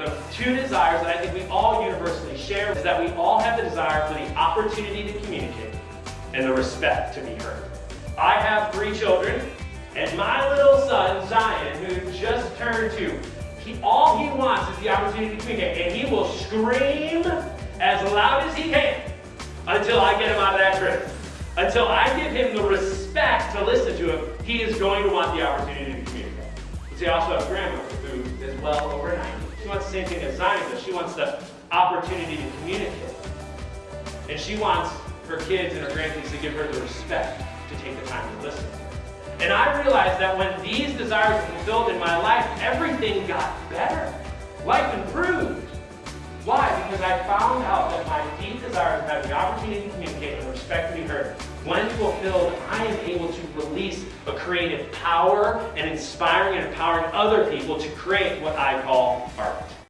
the two desires that I think we all universally share is that we all have the desire for the opportunity to communicate and the respect to be heard. I have three children, and my little son, Zion, who just turned two, he, all he wants is the opportunity to communicate, and he will scream as loud as he can until I get him out of that crib. Until I give him the respect to listen to him, he is going to want the opportunity to communicate. See, I also have grandma who is well over same thing as Zion does. She wants the opportunity to communicate. And she wants her kids and her grandkids to give her the respect to take the time to listen. And I realized that when these desires were fulfilled in my life, everything got better. Life improved. Why? Because I found out that my deep desire of having the opportunity to communicate and respect to be heard, when fulfilled, I am able to release a creative power and inspiring and empowering other people to create what I call art.